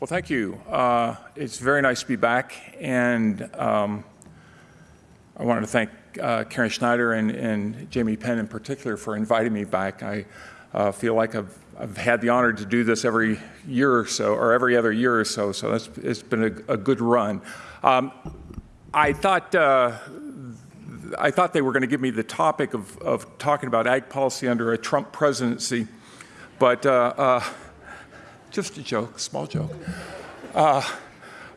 Well, thank you. Uh, it's very nice to be back, and um, I wanted to thank uh, Karen Schneider and, and, Jamie Penm in particular for inviting me back. I uh, feel like I've, I've, had the honor to do this every year or so, or every other year or so, so it's been a, a good run. Um, I thought uh, I thought they were going to give me the topic of, of, talking about ag policy under a Trump presidency, but uh, uh, just a joke, small joke. Uh,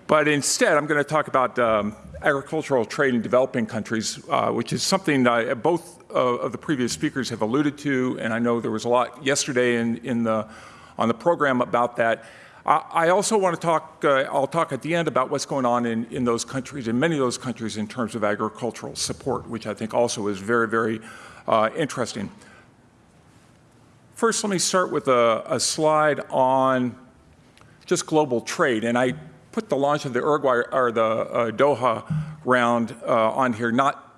but instead, I'm going to talk about um, agricultural trade in developing countries, uh, which is something both uh, of the previous speakers have alluded to, and I know there was a lot yesterday in, in the, on the program about that. I also want to talk, uh, I'll talk at the end about what's going on in, in those countries, in many of those countries in terms of agricultural support, which I think also is very, very uh, interesting. First, let me start with a, a, slide on just global trade. And I put the launch of the Uruguay or the uh, Doha round uh, on here, not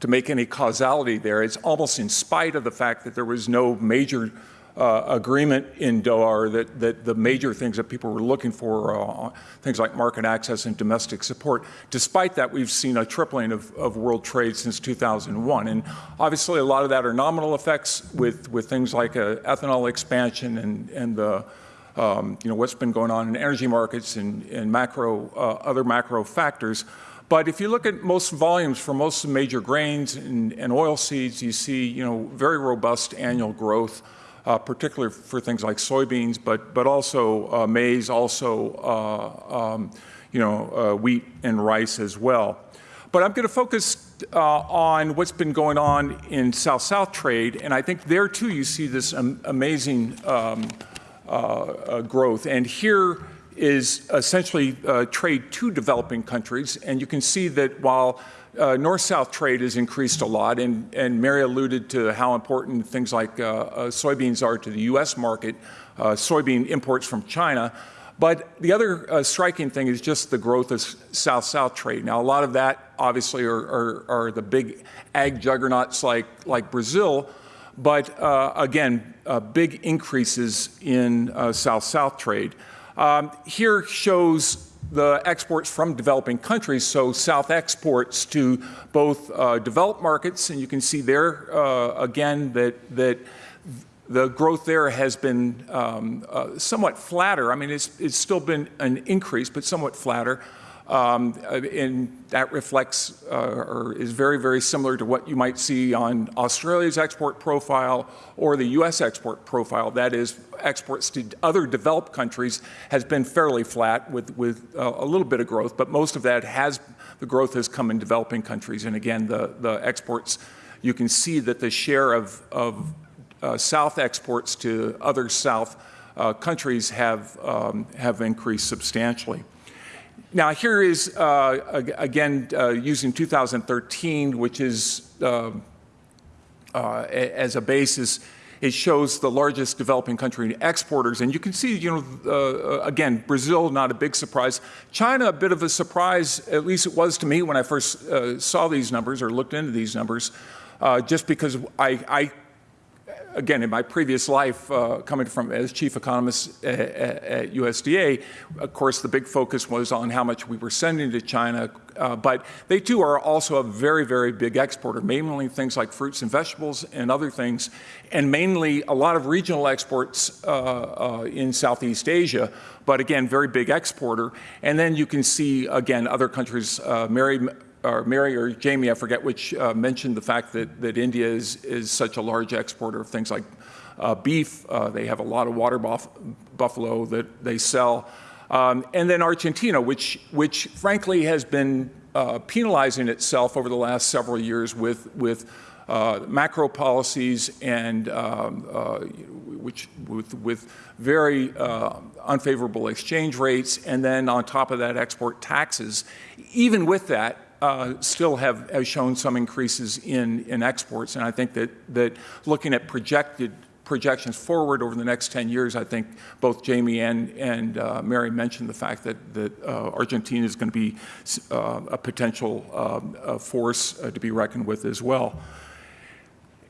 to make any causality there. It's almost in spite of the fact that there was no major uh, agreement in Doha that, that the major things that people were looking for, uh, things like market access and domestic support. Despite that, we've seen a tripling of, of, world trade since 2001. And obviously, a lot of that are nominal effects with, with things like uh, ethanol expansion and, and the um, you know, what's been going on in energy markets and, and macro, uh, other macro factors. But if you look at most volumes for most major grains and, and oil seeds, you see you know, very robust annual growth uh, particularly for things like soybeans, but, but also uh, maize, also uh, um, you know, uh, wheat and rice as well. But I'm going to focus uh, on what's been going on in South-South trade, and I think there too you see this amazing um, growth. And here is essentially trade to developing countries, and you can see that while uh, North-South trade has increased a lot, and, and Mary alluded to how important things like uh, uh, soybeans are to the U.S. market, uh, soybean imports from China. But the other uh, striking thing is just the growth of South-South trade. Now, a lot of that obviously are, are, are the big ag juggernauts like, like Brazil, but uh, again, big increases in South-South trade. Um, here shows the exports from developing countries, so South exports to both uh, developed markets, and you can see there uh, again that, that the growth there has been um, uh, somewhat flatter. I mean, it's, it's still been an increase, but somewhat flatter. Um, and that reflects uh, or is very, very similar to what you might see on Australia's export profile or the U.S. export profile. That is, exports to other developed countries has been fairly flat with, with uh, a little bit of growth, but most of that has, the growth has come in developing countries. And again, the, the exports, you can see that the share of, of uh, South exports to other South uh, countries have, um, have increased substantially. Now here is, uh, again, uh, using 2013, which is uh, uh as a basis, it shows the largest developing country exporters. And you can see, you know, uh, again, Brazil, not a big surprise. China, a bit of a surprise, at least it was to me when I first uh, saw these numbers or looked into these numbers, just because I, I again, in my previous life, uh, coming from as chief economist at, at, USDA, of course, the big focus was on how much we were sending to China. Uh, but they too are also a very, very big exporter, mainly things like fruits and vegetables and other things, and mainly a lot of regional exports uh, uh in Southeast Asia. But again, very big exporter. And then you can see again other countries. Uh, Mary or Mary or Jamie, I forget which, uh, mentioned the fact that, that India is, is such a large exporter of things like uh, beef. Uh, they have a lot of water buff buffalo that they sell. Um, and then Argentina, which, which frankly has been uh, penalizing itself over the last several years with, with uh, macro policies and um, uh, which with, with very unfavorable exchange rates, and then on top of that, export taxes. Even with that, uh, still have, have shown some increases in, in exports. And I think that, that looking at projected projections forward over the next 10 years, I think both Jamie and, and uh, Mary mentioned the fact that, that uh, Argentina is going to be uh, a potential um, force uh, to be reckoned with as well.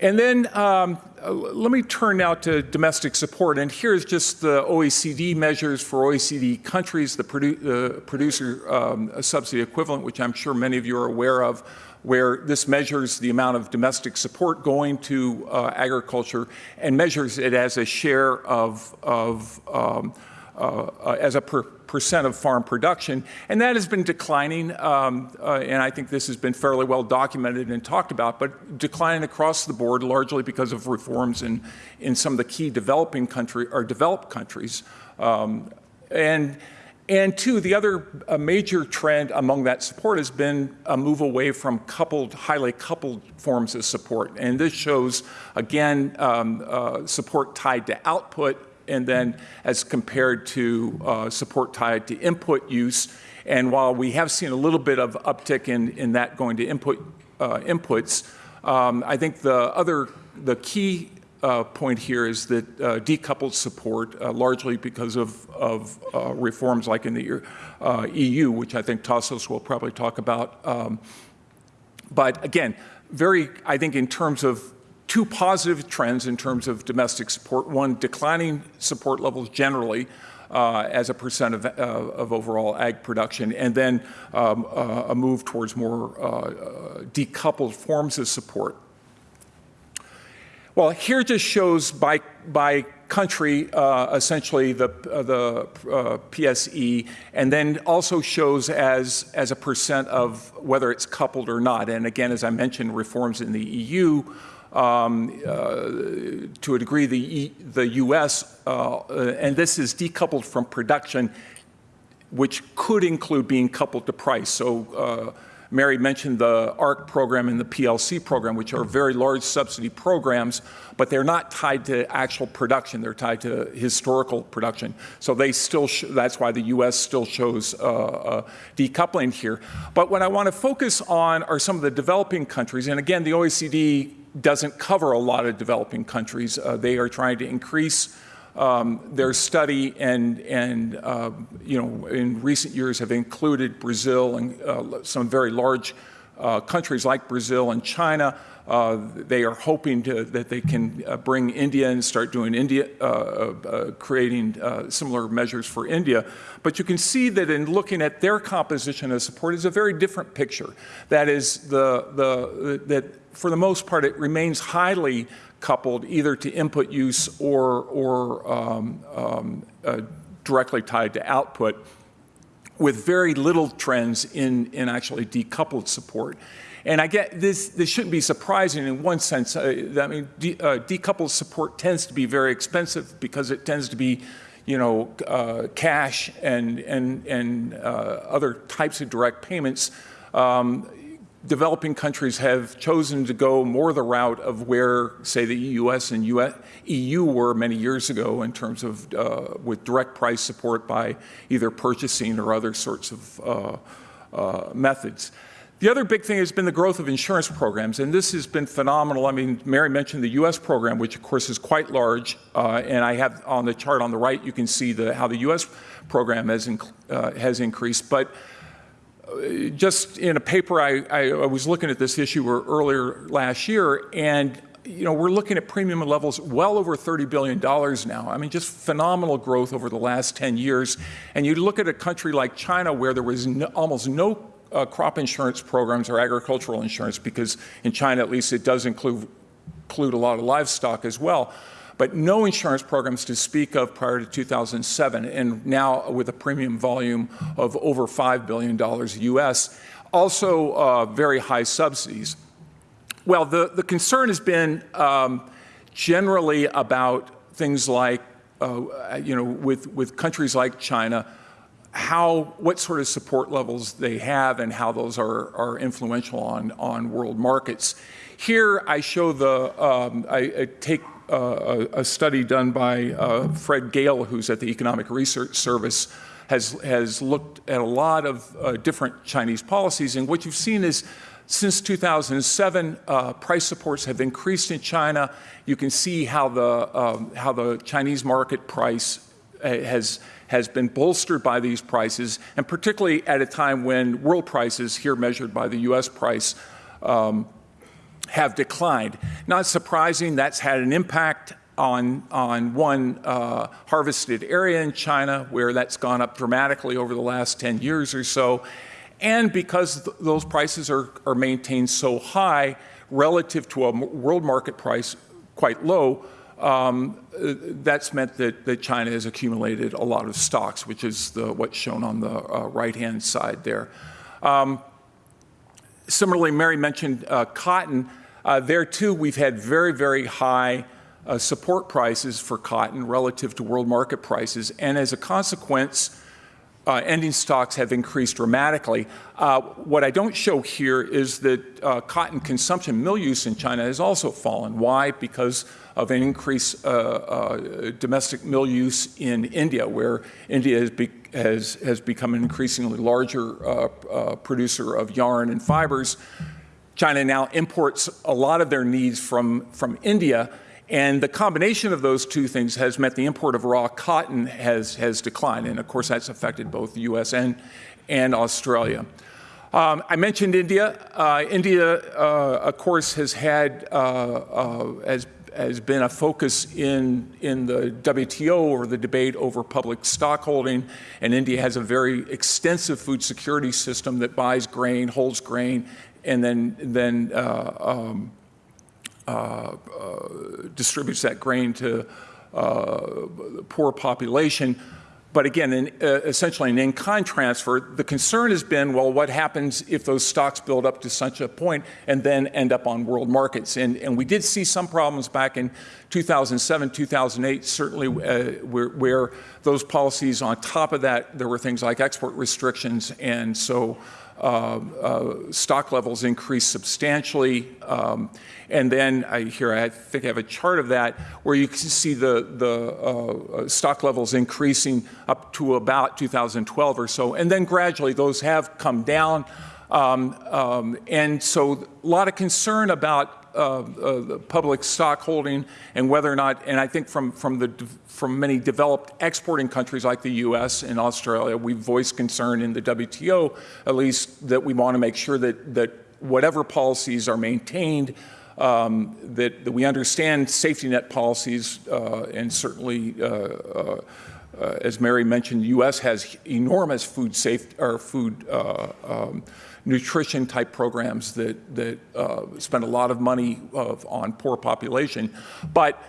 And then um, uh, let me turn now to domestic support. And here's just the OECD measures for OECD countries, the, produ the producer um, subsidy equivalent, which I'm sure many of you are aware of, where this measures the amount of domestic support going to uh, agriculture and measures it as a share of, of um, uh, uh, as a per percent of farm production, and that has been declining, um, uh, and I think this has been fairly well documented and talked about, but declining across the board largely because of reforms in, in some of the key developing country or developed countries. Um, and and two, the other major trend among that support has been a move away from coupled, highly coupled forms of support. And this shows, again, um, uh, support tied to output and then as compared to uh, support tied to input use. And while we have seen a little bit of uptick in, in that going to input uh, inputs, um, I think the other, the key uh, point here is that uh, decoupled support, uh, largely because of, of uh, reforms like in the EU, which I think Tassos will probably talk about. Um, but again, very, I think in terms of two positive trends in terms of domestic support. One, declining support levels generally uh, as a percent of, uh, of, overall ag production, and then um, uh, a move towards more uh, decoupled forms of support. Well, here just shows by, by country, uh, essentially the, uh, the PSE, and then also shows as, as a percent of whether it's coupled or not. And again, as I mentioned, reforms in the EU um, uh, to a degree, the, the U.S., uh, and this is decoupled from production, which could include being coupled to price. So uh, Mary mentioned the ARC program and the PLC program, which are very large subsidy programs, but they're not tied to actual production. They're tied to historical production. So they still, that's why the U.S. still shows uh, uh, decoupling here. But what I want to focus on are some of the developing countries. And again, the OECD doesn't cover a lot of developing countries. Uh, they are trying to increase um, their study and, and uh, you know, in recent years have included Brazil and uh, some very large uh, countries like Brazil and China. Uh, they are hoping to, that they can uh, bring India and start doing India, uh, creating similar measures for India. But you can see that in looking at their composition of support is a very different picture. That is the, the, that for the most part, it remains highly coupled either to input use or, or um, um, uh, directly tied to output with very little trends in, in actually decoupled support. And I get this, this shouldn't be surprising in one sense. Uh, I mean, de, uh, decoupled support tends to be very expensive because it tends to be, you know, uh, cash and, and, and uh, other types of direct payments. Um, developing countries have chosen to go more the route of where, say, the US and US, EU were many years ago in terms of uh, with direct price support by either purchasing or other sorts of uh, uh, methods. The other big thing has been the growth of insurance programs, and this has been phenomenal. I mean, Mary mentioned the U.S. program, which of course is quite large, uh, and I have on the chart on the right, you can see the, how the U.S. program has, uh, has increased. But just in a paper, I, I, was looking at this issue earlier last year, and you know, we're looking at premium levels well over $30 billion now. I mean, just phenomenal growth over the last 10 years. And you look at a country like China where there was no, almost no uh, crop insurance programs or agricultural insurance, because in China, at least, it does include, include a lot of livestock as well but no insurance programs to speak of prior to 2007, and now with a premium volume of over $5 billion US. Also, uh, very high subsidies. Well, the, the concern has been um, generally about things like, uh, you know, with, with countries like China, how, what sort of support levels they have and how those are, are influential on, on world markets. Here I show the, um, I, I, take uh, a, study done by uh, Fred Gale, who's at the Economic Research Service, has, has looked at a lot of uh, different Chinese policies. And what you've seen is since 2007, uh, price supports have increased in China. You can see how the, um, how the Chinese market price uh, has, has been bolstered by these prices, and particularly at a time when world prices, here measured by the US price, um, have declined. Not surprising, that's had an impact on, on one uh, harvested area in China, where that's gone up dramatically over the last 10 years or so. And because th those prices are, are maintained so high relative to a world market price quite low, um, that's meant that, that, China has accumulated a lot of stocks, which is the, what's shown on the uh, right-hand side there. Um, similarly, Mary mentioned uh, cotton. Uh, there too, we've had very, very high uh, support prices for cotton relative to world market prices, and as a consequence, uh, ending stocks have increased dramatically. Uh, what I don't show here is that uh, cotton consumption, mill use in China has also fallen. Why? Because of an increase uh, uh, domestic mill use in India, where India has, be has, has become an increasingly larger producer of yarn and fibers. China now imports a lot of their needs from, from India, and the combination of those two things has meant the import of raw cotton has, has declined. And of course, that's affected both the US and, and Australia. Um, I mentioned India. Uh, India, uh, of course, has had, uh, uh has, has been a focus in, in the WTO or the debate over public stockholding. And India has a very extensive food security system that buys grain, holds grain, and then, then uh, um, uh, uh, distributes that grain to uh, the poor population. But again, in, uh, essentially an in-kind transfer, the concern has been, well, what happens if those stocks build up to such a point and then end up on world markets? And, and we did see some problems back in 2007, 2008, certainly where, where, those policies on top of that, there were things like export restrictions. And so stock levels increased substantially. Um, and then I here I think I have a chart of that where you can see the, the uh, stock levels increasing up to about 2012 or so. And then gradually those have come down. Um, um, and so a lot of concern about uh, uh, public stock holding and whether or not, and I think from, from, the, from many developed exporting countries like the US and Australia, we've voiced concern in the WTO, at least, that we want to make sure that, that whatever policies are maintained, um, that, that, we understand safety net policies uh, and certainly uh, uh, as Mary mentioned, the U.S. has enormous food safety or food uh, um, nutrition type programs that, that uh, spend a lot of money of, on poor population. But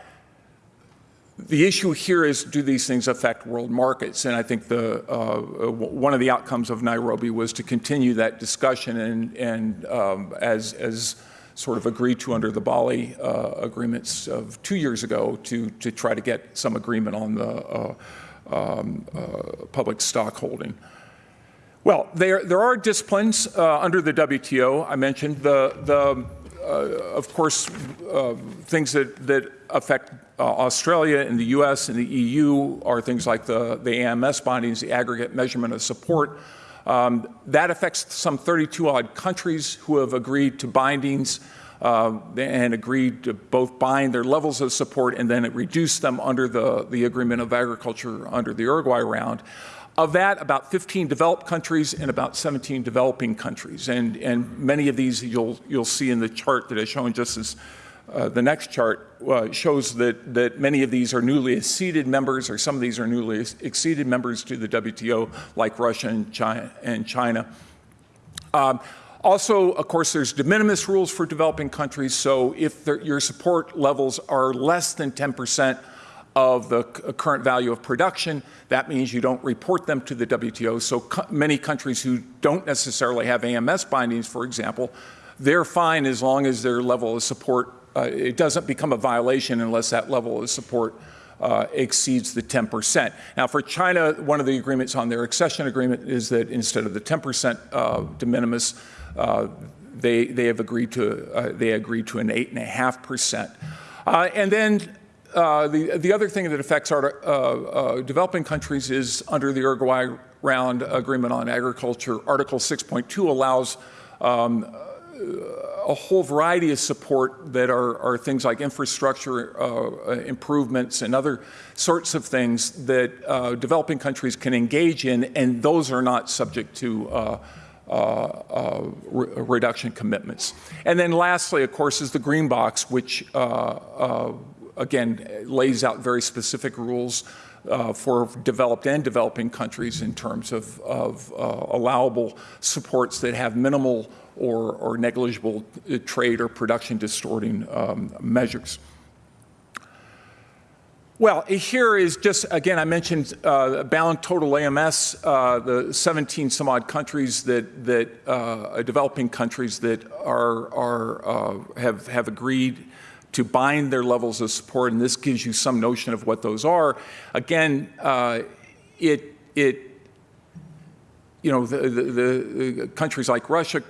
the issue here is, do these things affect world markets? And I think the, uh, one of the outcomes of Nairobi was to continue that discussion and, and um, as, as sort of agreed to under the Bali uh, agreements of two years ago to, to try to get some agreement on the uh, um, uh, public stock holding. Well, there, there are disciplines uh, under the WTO. I mentioned the, the uh, of course, uh, things that, that affect uh, Australia and the US and the EU are things like the, the AMS bindings, the aggregate measurement of support. Um, that affects some 32 odd countries who have agreed to bindings uh, and agreed to both bind their levels of support and then reduce them under the, the Agreement of Agriculture under the Uruguay round. Of that, about 15 developed countries and about 17 developing countries. And, and many of these you'll, you'll see in the chart that I've shown just as uh, the next chart uh, shows that, that many of these are newly acceded members, or some of these are newly acceded members to the WTO, like Russia and China. And China. Um, also, of course, there's de minimis rules for developing countries. So if your support levels are less than 10 percent of the uh, current value of production. That means you don't report them to the WTO. So co many countries who don't necessarily have AMS bindings, for example, they're fine as long as their level of support, uh, it doesn't become a violation unless that level of support uh, exceeds the 10%. Now for China, one of the agreements on their accession agreement is that instead of the 10% uh, de minimis, uh, they, they have agreed to, uh, they agreed to an 8.5%. and then uh, the, the other thing that affects our uh, uh, developing countries is under the Uruguay Round Agreement on Agriculture, Article 6.2 allows um, a whole variety of support that are, are things like infrastructure uh, improvements and other sorts of things that uh, developing countries can engage in, and those are not subject to uh, uh, re reduction commitments. And then lastly, of course, is the green box, which uh, uh, again lays out very specific rules uh, for developed and developing countries in terms of, of uh, allowable supports that have minimal or, or negligible trade or production distorting um, measures. Well, here is just, again, I mentioned uh, balanced total AMS, uh, the 17 some odd countries that, that uh, developing countries that are, are, uh, have, have agreed to bind their levels of support, and this gives you some notion of what those are. Again, uh, it, it, you know, the, the, the countries like Russia,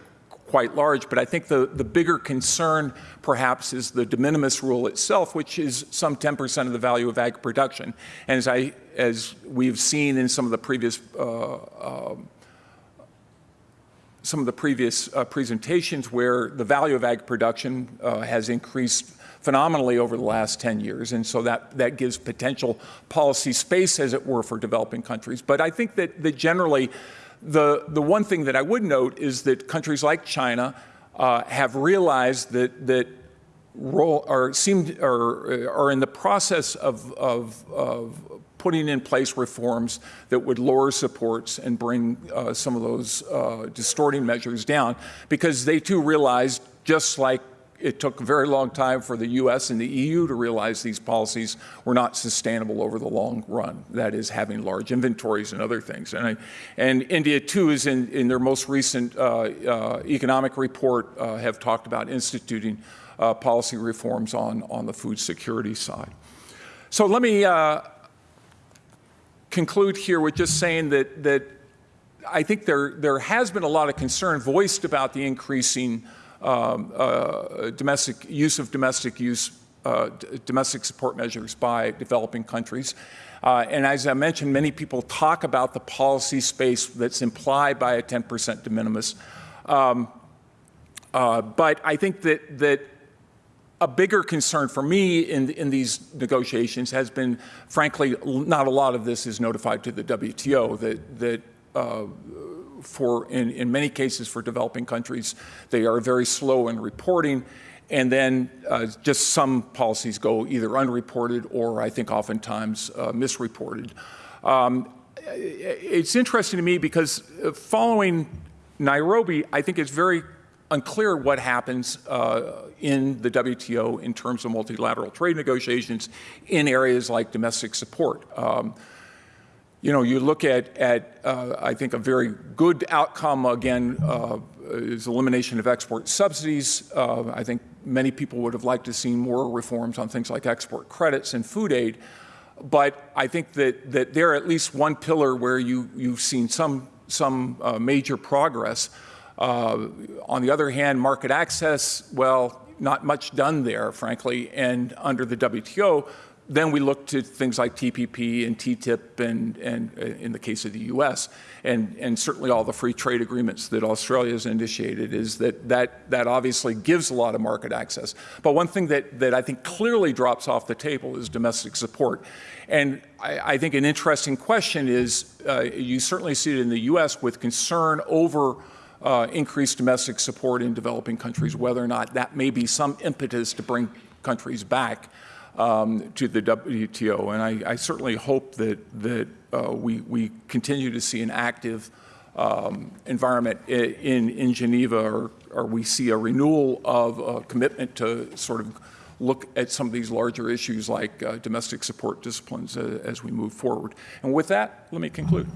quite large, but I think the, the bigger concern perhaps is the de minimis rule itself, which is some 10% of the value of ag production. And as, I, as we've seen in some of the previous uh, uh, some of the previous uh, presentations where the value of ag production uh, has increased phenomenally over the last 10 years. And so that, that gives potential policy space, as it were, for developing countries. But I think that, that generally the, the one thing that I would note is that countries like China uh, have realized that, that roll, or seem, or are in the process of, of, of putting in place reforms that would lower supports and bring uh, some of those uh, distorting measures down because they too realized, just like it took a very long time for the US and the EU to realize these policies were not sustainable over the long run. That is having large inventories and other things. And, I, and India too is in, in their most recent uh, uh, economic report uh, have talked about instituting uh, policy reforms on, on the food security side. So let me uh, conclude here with just saying that, that I think there, there has been a lot of concern voiced about the increasing um, uh, domestic use of domestic use, uh, domestic support measures by developing countries. Uh, and as I mentioned, many people talk about the policy space that's implied by a 10% de minimis. Um, uh, but I think that, that a bigger concern for me in, in these negotiations has been, frankly, not a lot of this is notified to the WTO, that, that uh, for, in, in many cases for developing countries, they are very slow in reporting. And then uh, just some policies go either unreported or I think oftentimes uh, misreported. Um, it's interesting to me because uh, following Nairobi, I think it's very unclear what happens uh, in the WTO in terms of multilateral trade negotiations in areas like domestic support. Um, you know, you look at, at uh, I think, a very good outcome, again, uh, is elimination of export subsidies. Uh, I think many people would have liked to see more reforms on things like export credits and food aid. But I think that, that they're at least one pillar where you, you've seen some, some uh, major progress. Uh, on the other hand, market access, well, not much done there, frankly. And under the WTO, then we look to things like TPP and TTIP and, and uh, in the case of the US, and, and certainly all the free trade agreements that Australia has initiated is that, that that obviously gives a lot of market access. But one thing that, that I think clearly drops off the table is domestic support. And I, I think an interesting question is, uh, you certainly see it in the US with concern over uh, increased domestic support in developing countries, whether or not that may be some impetus to bring countries back um, to the WTO. And I, I certainly hope that, that uh, we, we continue to see an active um, environment in, in Geneva or, or we see a renewal of a commitment to sort of look at some of these larger issues like uh, domestic support disciplines uh, as we move forward. And with that, let me conclude.